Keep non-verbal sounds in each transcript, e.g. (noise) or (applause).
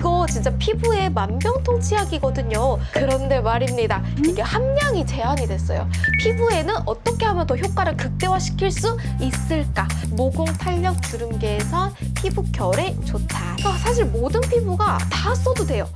이거 진짜 피부에 만병통치약이거든요. 그런데 말입니다. 이게 함량이 제한이 됐어요. 피부에는 어떻게 하면 더 효과를 극대화시킬 수 있을까? 모공, 탄력, 주름 개선, 피부 결에 좋다. 그러니까 사실 모든 피부가 다 써도 돼요.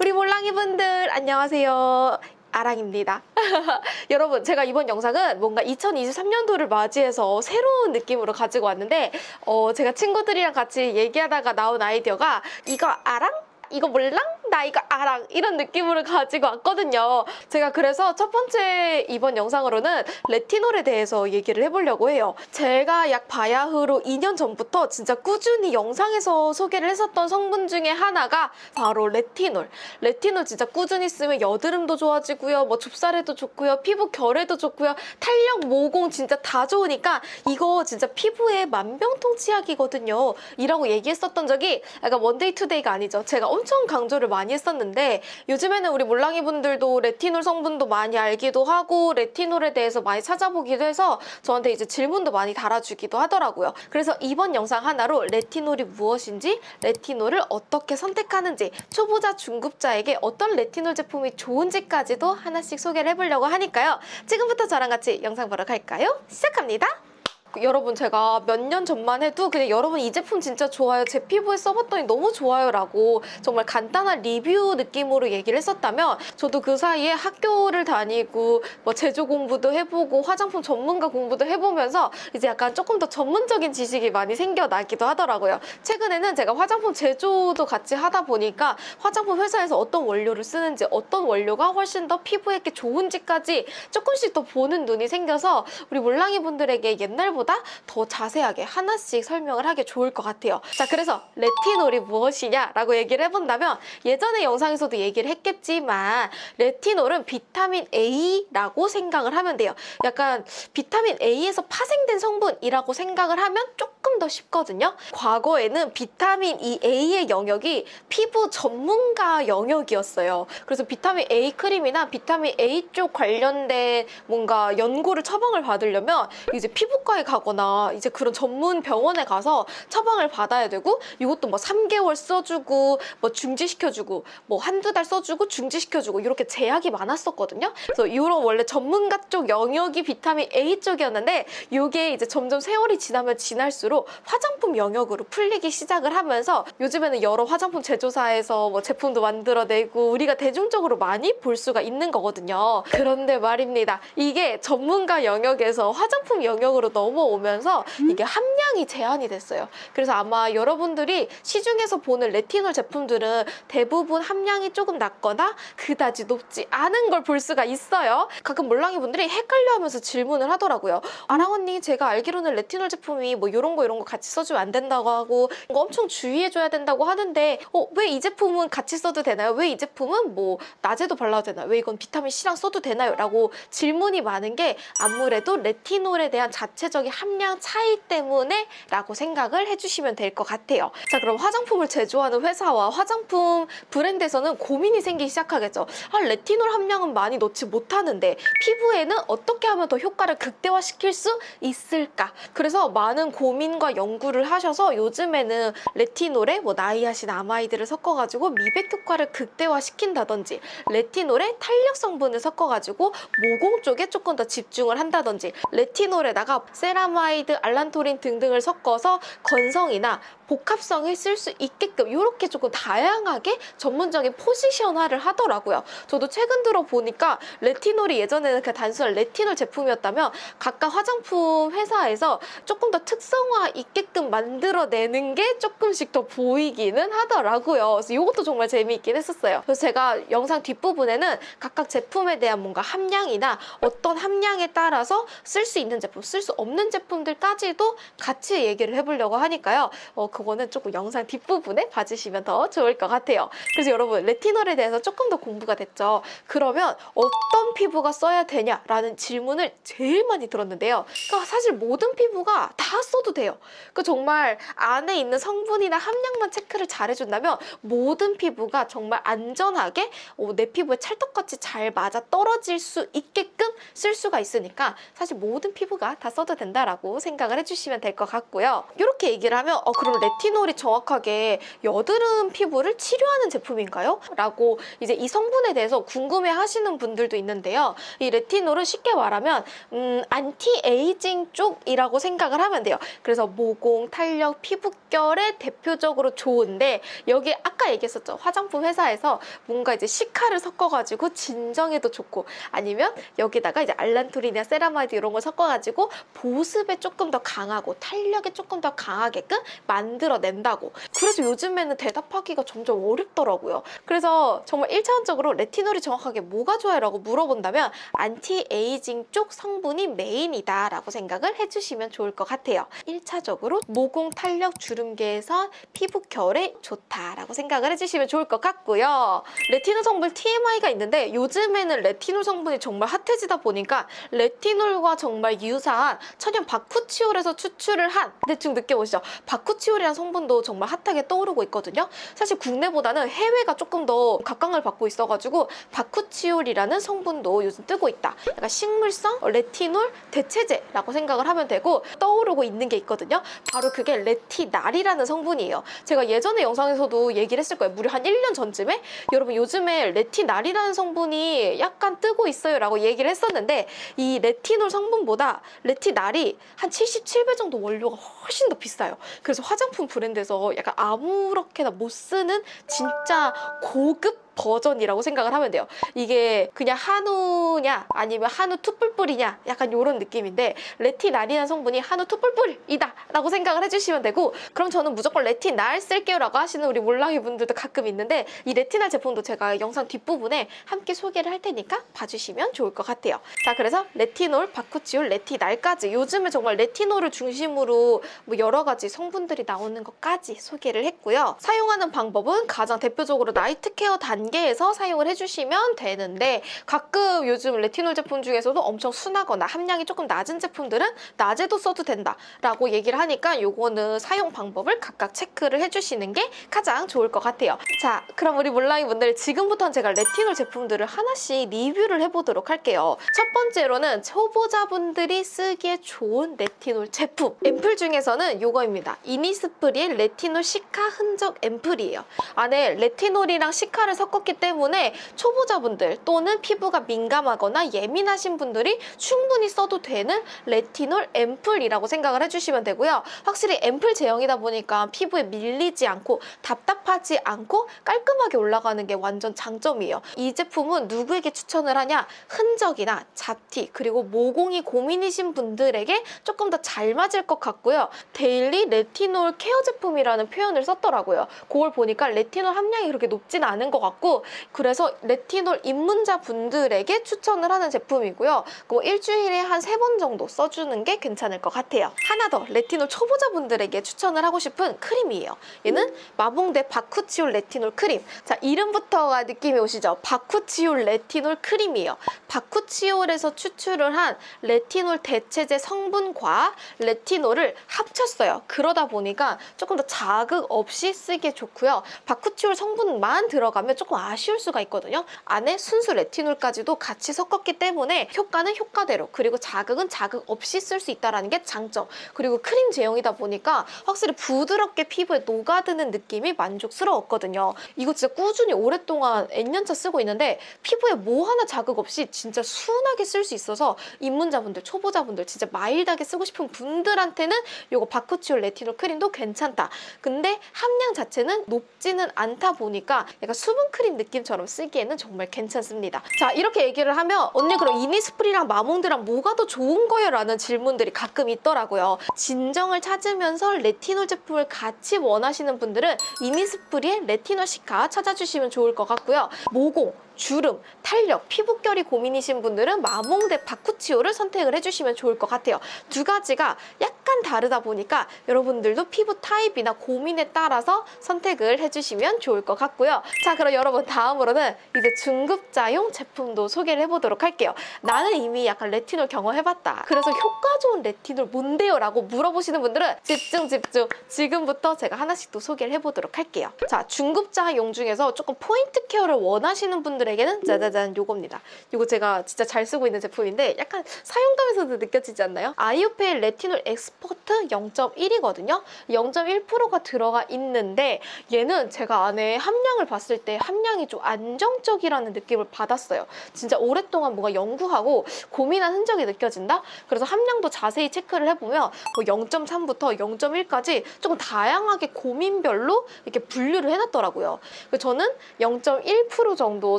우리 몰랑이 분들 안녕하세요. 아랑입니다. (laughs) 여러분, 제가 이번 영상은 뭔가 2023년도를 맞이해서 새로운 느낌으로 가지고 왔는데, 어, 제가 친구들이랑 같이 얘기하다가 나온 아이디어가 이거 아랑? 이거 몰랑? 나 이거 아랑 이런 느낌으로 가지고 왔거든요. 제가 그래서 첫 번째 이번 영상으로는 레티놀에 대해서 얘기를 해보려고 해요. 제가 약 바야흐로 2년 전부터 진짜 꾸준히 영상에서 소개를 했었던 성분 중에 하나가 바로 레티놀. 레티놀 진짜 꾸준히 쓰면 여드름도 좋아지고요. 뭐 좁쌀에도 좋고요. 피부 결에도 좋고요. 탄력, 모공 진짜 다 좋으니까 이거 진짜 피부에 만병통치약이거든요. 이라고 얘기했었던 적이 약간 one day two day가 아니죠. 제가 엄청 강조를 많이 했었는데 요즘에는 우리 몰랑이 분들도 레티놀 성분도 많이 알기도 하고 레티놀에 대해서 많이 찾아보기도 해서 저한테 이제 질문도 많이 달아주기도 하더라고요. 그래서 이번 영상 하나로 레티놀이 무엇인지 레티놀을 어떻게 선택하는지 초보자 중급자에게 어떤 레티놀 제품이 좋은지까지도 하나씩 소개를 해보려고 하니까요. 지금부터 저랑 같이 영상 보러 갈까요? 시작합니다. 여러분 제가 몇 년 전만 해도 그냥 여러분 이 제품 진짜 좋아요. 제 피부에 써봤더니 너무 좋아요 라고 정말 간단한 리뷰 느낌으로 얘기를 했었다면 저도 그 사이에 학교를 다니고 뭐 제조 공부도 해보고 화장품 전문가 공부도 해보면서 이제 약간 조금 더 전문적인 지식이 많이 생겨나기도 하더라고요. 최근에는 제가 화장품 제조도 같이 하다 보니까 화장품 회사에서 어떤 원료를 쓰는지 어떤 원료가 훨씬 더 피부에게 좋은지까지 조금씩 더 보는 눈이 생겨서 우리 몰랑이 분들에게 옛날보다 더 자세하게 하나씩 설명을 하기 좋을 것 같아요. 자, 그래서 레티놀이 무엇이냐 라고 얘기를 해본다면 예전에 영상에서도 얘기를 했겠지만 레티놀은 비타민 A라고 생각을 하면 돼요. 약간 비타민 A에서 파생된 성분이라고 생각을 하면 조금 더 쉽거든요. 과거에는 비타민 이 A의 영역이 피부 전문가 영역이었어요. 그래서 비타민 A 크림이나 비타민 A 쪽 관련된 뭔가 연고를 처방을 받으려면 이제 피부과에 가 거나 이제 그런 전문 병원에 가서 처방을 받아야 되고 이것도 뭐 3개월 써주고 뭐 중지시켜주고 뭐 한두 달 써주고 중지시켜주고 이렇게 제약이 많았었거든요. 그래서 이런 원래 전문가 쪽 영역이 비타민 A 쪽이었는데 이게 이제 점점 세월이 지나면 지날수록 화장품 영역으로 풀리기 시작을 하면서 요즘에는 여러 화장품 제조사에서 뭐 제품도 만들어내고 우리가 대중적으로 많이 볼 수가 있는 거거든요. 그런데 말입니다. 이게 전문가 영역에서 화장품 영역으로 넘어 오면서 이게 함량이 제한이 됐어요. 그래서 아마 여러분들이 시중에서 보는 레티놀 제품들은 대부분 함량이 조금 낮거나 그다지 높지 않은 걸 볼 수가 있어요. 가끔 몰랑이 분들이 헷갈려하면서 질문을 하더라고요. 아랑 언니 제가 알기로는 레티놀 제품이 뭐 이런 거 이런 거 같이 써주면 안 된다고 하고 이거 엄청 주의해줘야 된다고 하는데 어, 왜 이 제품은 같이 써도 되나요? 왜 이 제품은 뭐 낮에도 발라도 되나요? 왜 이건 비타민 C랑 써도 되나요? 라고 질문이 많은 게 아무래도 레티놀에 대한 자체적인 함량 차이 때문에 라고 생각을 해주시면 될 것 같아요. 자 그럼 화장품을 제조하는 회사와 화장품 브랜드에서는 고민이 생기기 시작하겠죠. 아 레티놀 함량은 많이 넣지 못하는데 피부에는 어떻게 하면 더 효과를 극대화시킬 수 있을까? 그래서 많은 고민과 연구를 하셔서 요즘에는 레티놀에 뭐 niacinamide를 섞어가지고 미백 효과를 극대화시킨다든지 레티놀에 탄력 성분을 섞어가지고 모공 쪽에 조금 더 집중을 한다든지 레티놀에다가 ceramide, allantoin 등등을 섞어서 건성이나 복합성을 쓸 수 있게끔 이렇게 조금 다양하게 전문적인 포지션화를 하더라고요. 저도 최근 들어 보니까 레티놀이 예전에는 그냥 단순한 레티놀 제품이었다면 각각 화장품 회사에서 조금 더 특성화 있게끔 만들어내는 게 조금씩 더 보이기는 하더라고요. 그래서 이것도 정말 재미있긴 했었어요. 그래서 제가 영상 뒷부분에는 각각 제품에 대한 뭔가 함량이나 어떤 함량에 따라서 쓸 수 있는 제품, 쓸 수 없는 제품들까지도 같이 얘기를 해보려고 하니까요. 어, 그거는 조금 영상 뒷부분에 봐주시면 더 좋을 것 같아요. 그래서 여러분 레티놀에 대해서 조금 더 공부가 됐죠. 그러면 어떤 피부가 써야 되냐라는 질문을 제일 많이 들었는데요. 그러니까 사실 모든 피부가 다 써도 돼요. 그 정말 안에 있는 성분이나 함량만 체크를 잘 해준다면 모든 피부가 정말 안전하게 어, 내 피부에 찰떡같이 잘 맞아 떨어질 수 있게끔 쓸 수가 있으니까 사실 모든 피부가 다 써도 된다 라고 생각을 해주시면 될 것 같고요. 이렇게 얘기를 하면 어 그럼 레티놀이 정확하게 여드름 피부를 치료하는 제품인가요? 라고 이제 이 성분에 대해서 궁금해 하시는 분들도 있는데요. 이 레티놀은 쉽게 말하면 음, 안티에이징 쪽이라고 생각을 하면 돼요. 그래서 모공, 탄력, 피부결에 대표적으로 좋은데 여기 아까 얘기했었죠. 화장품 회사에서 뭔가 이제 cica를 섞어가지고 진정에도 좋고 아니면 여기다가 이제 allantoin이나 ceramide 이런 걸 섞어가지고 보습에 조금 더 강하고 탄력에 조금 더 강하게끔 만들어낸다고. 그래서 요즘에는 대답하기가 점점 어렵더라고요. 그래서 정말 1차원적으로 레티놀이 정확하게 뭐가 좋아요? 라고 물어본다면 안티에이징 쪽 성분이 메인이다 라고 생각을 해주시면 좋을 것 같아요. 1차적으로 모공 탄력 주름 개선 피부 결에 좋다라고 생각을 해주시면 좋을 것 같고요. 레티놀 성분 TMI가 있는데 요즘에는 레티놀 성분이 정말 핫해지다 보니까 레티놀과 정말 유사한 천연 바쿠치올에서 추출을 한 대충 느껴보시죠. 바쿠치올이라는 성분도 정말 핫하게 떠오르고 있거든요. 사실 국내보다는 해외가 조금 더 각광을 받고 있어가지고 바쿠치올이라는 성분도 요즘 뜨고 있다. 약간 식물성 레티놀 대체제라고 생각을 하면 되고 떠오르고 있는 게 있거든요. 바로 그게 레티날이라는 성분이에요. 제가 예전에 영상에서도 얘기를 했을 거예요. 무려 한 1년 전쯤에 여러분 요즘에 레티날이라는 성분이 약간 뜨고 있어요 라고 얘기를 했었는데 이 레티놀 성분보다 레티날이 한 77배 정도 원료가 훨씬 더 비싸요. 그래서 화장품 브랜드에서 약간 아무렇게나 못 쓰는 진짜 고급 버전이라고 생각을 하면 돼요. 이게 그냥 한우냐 아니면 한우 투뿔뿔이냐 약간 이런 느낌인데 레티날이라는 성분이 한우 투뿔뿔이다 라고 생각을 해주시면 되고 그럼 저는 무조건 레티날 쓸게요 라고 하시는 우리 몰랑이 분들도 가끔 있는데 이 레티날 제품도 제가 영상 뒷부분에 함께 소개를 할 테니까 봐주시면 좋을 것 같아요. 자 그래서 레티놀, 바쿠치올, 레티날까지 요즘에 정말 레티놀을 중심으로 뭐 여러 가지 성분들이 나오는 것까지 소개를 했고요. 사용하는 방법은 가장 대표적으로 night care 단계에서 사용을 해주시면 되는데 가끔 요즘 레티놀 제품 중에서도 엄청 순하거나 함량이 조금 낮은 제품들은 낮에도 써도 된다라고 얘기를 하니까 요거는 사용 방법을 각각 체크를 해주시는 게 가장 좋을 것 같아요. 자 그럼 우리 몰랑이 분들 지금부터는 제가 레티놀 제품들을 하나씩 리뷰를 해보도록 할게요. 첫 번째로는 초보자분들이 쓰기에 좋은 레티놀 제품 앰플 중에서는 요거입니다. 이니스프리의 레티놀 시카 흔적 앰플이에요. 안에 레티놀이랑 시카를 섞 었기 때문에 초보자분들 또는 피부가 민감하거나 예민하신 분들이 충분히 써도 되는 레티놀 앰플이라고 생각을 해주시면 되고요. 확실히 앰플 제형이다 보니까 피부에 밀리지 않고 답답하지 않고 깔끔하게 올라가는 게 완전 장점이에요. 이 제품은 누구에게 추천을 하냐? 흔적이나 잡티 그리고 모공이 고민이신 분들에게 조금 더 잘 맞을 것 같고요. daily 레티놀 care 제품이라는 표현을 썼더라고요. 그걸 보니까 레티놀 함량이 그렇게 높진 않은 것 같고 그래서 레티놀 입문자 분들에게 추천을 하는 제품이고요. 그 일주일에 한 세 번 정도 써주는 게 괜찮을 것 같아요. 하나 더 레티놀 초보자분들에게 추천을 하고 싶은 크림이에요. 얘는 마봉대 바쿠치올 레티놀 크림. 자 이름부터가 느낌이 오시죠? 바쿠치올 레티놀 크림이에요. bakuchiol에서 추출을 한 레티놀 대체제 성분과 레티놀을 합쳤어요. 그러다 보니까 조금 더 자극 없이 쓰기에 좋고요. 바쿠치올 성분만 들어가면 조금 아쉬울 수가 있거든요. 안에 순수 레티놀까지도 같이 섞었기 때문에 효과는 효과대로 그리고 자극은 자극 없이 쓸 수 있다는 게 장점. 그리고 크림 제형이다 보니까 확실히 부드럽게 피부에 녹아드는 느낌이 만족스러웠거든요. 이거 진짜 꾸준히 오랫동안 N년차 쓰고 있는데 피부에 뭐 하나 자극 없이 진짜 순하게 쓸 수 있어서 입문자분들, 초보자분들 진짜 마일드하게 쓰고 싶은 분들한테는 이거 바쿠치올 레티놀 크림도 괜찮다. 근데 함량 자체는 높지는 않다 보니까 약간 수분 크림 느낌처럼 쓰기에는 정말 괜찮습니다. 자 이렇게 얘기를 하면 언니 그럼 이니스프리랑 마몽드랑 뭐가 더 좋은 거예요? 라는 질문들이 가끔 있더라고요. 진정을 찾으면서 레티놀 제품을 같이 원하시는 분들은 이니스프리의 레티놀 cica 찾아주시면 좋을 것 같고요. 모공, 주름, 탄력, 피부결이 고민이신 분들은 마몽드 bakuchiol을 선택을 해주시면 좋을 것 같아요. 두 가지가 약간 다르다 보니까 여러분들도 피부 타입이나 고민에 따라서 선택을 해주시면 좋을 것 같고요. 자, 그럼 여러분 다음으로는 이제 중급자용 제품도 소개를 해보도록 할게요. 나는 이미 약간 레티놀 경험해봤다. 그래서 효과 좋은 레티놀 뭔데요? 라고 물어보시는 분들은 집중 집중. 지금부터 제가 하나씩 또 소개를 해보도록 할게요. 자, 중급자용 중에서 조금 포인트 care를 원하시는 분들 에게는 짜자잔 요겁니다. 이거 제가 진짜 잘 쓰고 있는 제품인데 약간 사용감에서도 느껴지지 않나요? 아이오페 레티놀 expert 0.1이거든요. 0.1%가 들어가 있는데 얘는 제가 안에 함량을 봤을 때 함량이 좀 안정적이라는 느낌을 받았어요. 진짜 오랫동안 뭔가 연구하고 고민한 흔적이 느껴진다? 그래서 함량도 자세히 체크를 해보면 뭐 0.3부터 0.1까지 조금 다양하게 고민별로 이렇게 분류를 해놨더라고요. 저는 0.1% 정도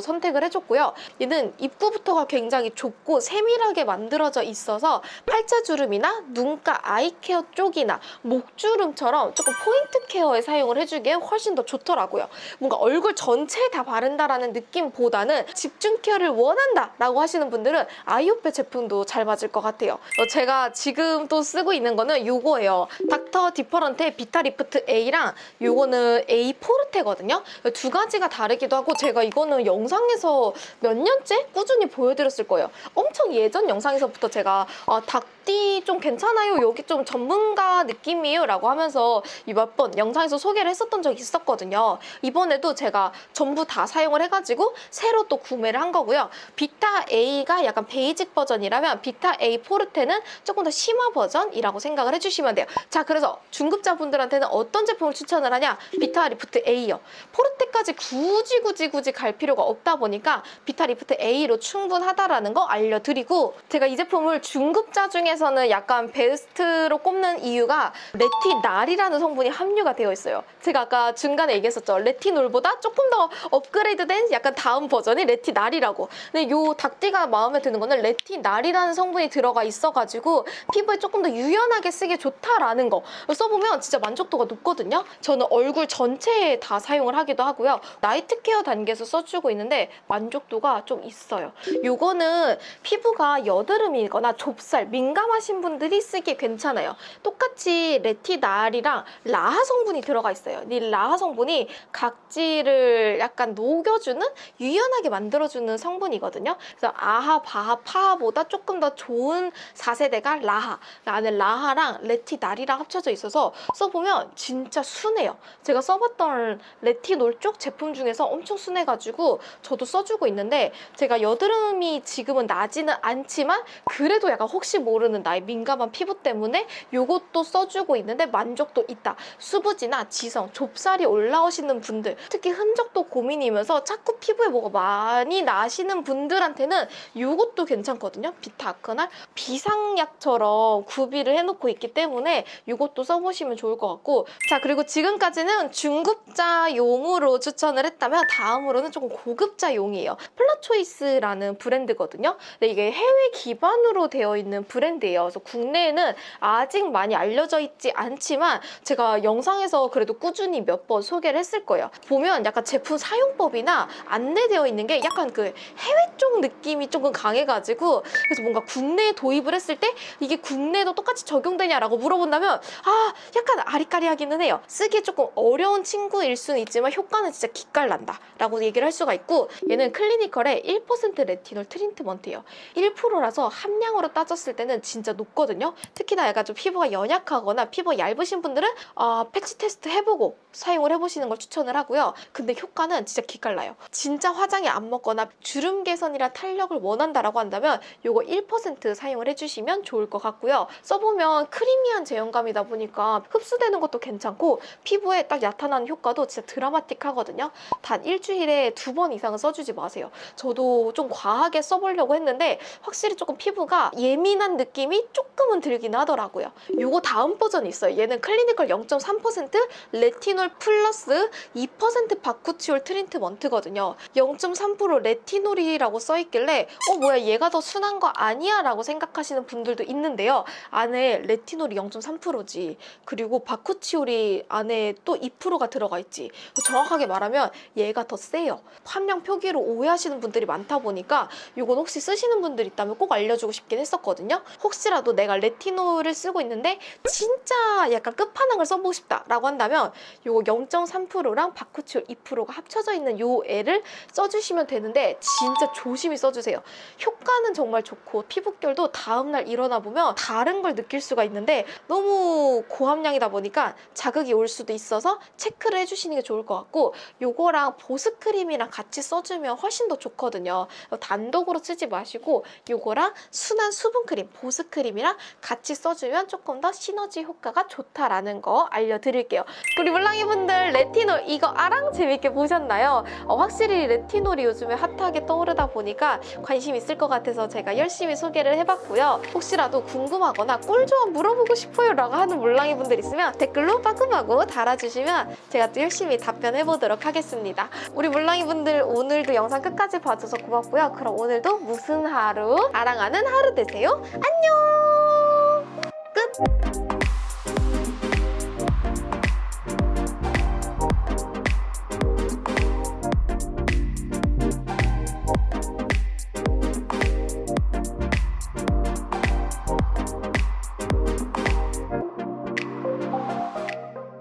선 택을 해줬고요. 얘는 입구부터가 굉장히 좁고 세밀하게 만들어져 있어서 팔자주름이나 눈가 eye care 쪽이나 목주름처럼 조금 포인트 care에 사용을 해주기에 훨씬 더 좋더라고요. 뭔가 얼굴 전체에 다 바른다라는 느낌보다는 집중 care를 원한다 라고 하시는 분들은 아이오페 제품도 잘 맞을 것 같아요. 어, 제가 지금 또 쓰고 있는 거는 이거예요. 닥터 디퍼런트의 비타 리프트 A랑 이거는 A 포르테거든요. 두 가지가 다르기도 하고 제가 이거는 영상 에서 몇 년째 꾸준히 보여드렸을 거예요. 엄청 예전 영상에서부터 제가 아, 닥디 좀 괜찮아요. 여기 좀 전문가 느낌이에요. 라고 하면서 몇 번 영상에서 소개를 했었던 적이 있었거든요. 이번에도 제가 전부 다 사용을 해가지고 새로 또 구매를 한 거고요. 비타 A가 약간 basic 버전이라면 비타 A 포르테는 조금 더 심화 버전이라고 생각을 해주시면 돼요. 자, 그래서 중급자분들한테는 어떤 제품을 추천을 하냐? 비타 리프트 A요. 포르테까지 굳이 굳이 굳이 갈 필요가 없다 보니까 비타 리프트 A로 충분하다라는 거 알려드리고 제가 이 제품을 중급자 중에 서는 약간 베스트로 꼽는 이유가 retinal이라는 성분이 함유가 되어 있어요. 제가 아까 중간에 얘기했었죠. 레티놀보다 조금 더 업그레이드된 약간 다음 버전이 retinal이라고. 근데 요 닥디가 마음에 드는 거는 retinal이라는 성분이 들어가 있어가지고 피부에 조금 더 유연하게 쓰기 좋다라는 거 써보면 진짜 만족도가 높거든요. 저는 얼굴 전체에 다 사용을 하기도 하고요. 나이트 케어 단계에서 써주고 있는데 만족도가 좀 있어요. 요거는 피부가 여드름이거나 좁쌀, 민감 하신 분들이 쓰기 괜찮아요. 똑같이 레티날이랑 라하 성분이 들어가 있어요. 이 라하 성분이 각질을 약간 녹여주는 유연하게 만들어주는 성분이거든요. 그래서 아하, 바하, 파하보다 조금 더 좋은 4세대가 라하. 그 안에 라하랑 레티날이랑 합쳐져 있어서 써보면 진짜 순해요. 제가 써봤던 레티놀 쪽 제품 중에서 엄청 순해가지고 저도 써주고 있는데 제가 여드름이 지금은 나지는 않지만 그래도 약간 혹시 모르는 나의 민감한 피부 때문에 이것도 써주고 있는데 만족도 있다. 수부지나 지성, 좁쌀이 올라오시는 분들 특히 흔적도 고민이면서 자꾸 피부에 뭐가 많이 나시는 분들한테는 이것도 괜찮거든요. 비타아크날 비상약처럼 구비를 해놓고 있기 때문에 이것도 써보시면 좋을 것 같고 자 그리고 지금까지는 중급자용으로 추천을 했다면 다음으로는 조금 고급자용이에요. 폴라초이스라는 브랜드거든요. 근데 이게 해외 기반으로 되어 있는 브랜드 예요. 그래서 국내에는 아직 많이 알려져 있지 않지만 제가 영상에서 그래도 꾸준히 몇 번 소개를 했을 거예요. 보면 약간 제품 사용법이나 안내되어 있는 게 약간 그 해외 쪽 느낌이 조금 강해가지고 그래서 뭔가 국내에 도입을 했을 때 이게 국내에도 똑같이 적용되냐라고 물어본다면 아 약간 아리까리하기는 해요. 쓰기 조금 어려운 친구일 수는 있지만 효과는 진짜 기깔난다 라고 얘기를 할 수가 있고 얘는 clinical의 1% 레티놀 트리트먼트예요. 1%라서 함량으로 따졌을 때는 진짜 높거든요. 특히나 약간 좀 피부가 연약하거나 피부가 얇으신 분들은 어, patch test 해보고 사용을 해보시는 걸 추천을 하고요. 근데 효과는 진짜 기깔나요. 진짜 화장이 안 먹거나 주름 개선이나 탄력을 원한다라고 한다면 요거 1% 사용을 해주시면 좋을 것 같고요. 써보면 creamy한 제형감이다 보니까 흡수되는 것도 괜찮고 피부에 딱 나타나는 효과도 진짜 드라마틱하거든요. 단 일주일에 두 번 이상은 써주지 마세요. 저도 좀 과하게 써보려고 했는데 확실히 조금 피부가 예민한 느낌 느낌이 조금은 들긴 하더라고요. 요거 다음 버전이 있어요. 얘는 clinical 0.3% 레티놀 플러스 2% 바쿠치올 트리트먼트거든요. 0.3% 레티놀이라고 써있길래 어 뭐야 얘가 더 순한 거 아니야 라고 생각하시는 분들도 있는데요. 안에 레티놀이 0.3%지 그리고 바쿠치올이 안에 또 2%가 들어가 있지 정확하게 말하면 얘가 더 세요. 함량 표기로 오해하시는 분들이 많다 보니까 이건 혹시 쓰시는 분들 있다면 꼭 알려주고 싶긴 했었거든요. 혹시라도 내가 레티놀을 쓰고 있는데 진짜 약간 끝판왕을 써보고 싶다라고 한다면 이거 0.3%랑 바쿠치올 2%가 합쳐져 있는 요 애를 써주시면 되는데 진짜 조심히 써주세요. 효과는 정말 좋고 피부결도 다음날 일어나 보면 다른 걸 느낄 수가 있는데 너무 고함량이다 보니까 자극이 올 수도 있어서 체크를 해주시는 게 좋을 것 같고 요거랑 보습크림이랑 같이 써주면 훨씬 더 좋거든요. 단독으로 쓰지 마시고 요거랑 순한 수분크림, 보습크림이랑 같이 써주면 조금 더 시너지 효과가 좋다라는 거 알려드릴게요. 우리 물랑이 분들 레티놀 이거 아랑 재밌게 보셨나요? 어, 확실히 레티놀이 요즘에 핫하게 떠오르다 보니까 관심 있을 것 같아서 제가 열심히 소개를 해봤고요. 혹시라도 궁금하거나 꿀 조합 물어보고 싶어요 라고 하는 물랑이 분들 있으면 댓글로 빠끔하고 달아주시면 제가 또 열심히 답변해보도록 하겠습니다. 우리 물랑이 분들 오늘도 영상 끝까지 봐줘서 고맙고요. 그럼 오늘도 무슨 하루? 아랑하는 하루 되세요. 안녕!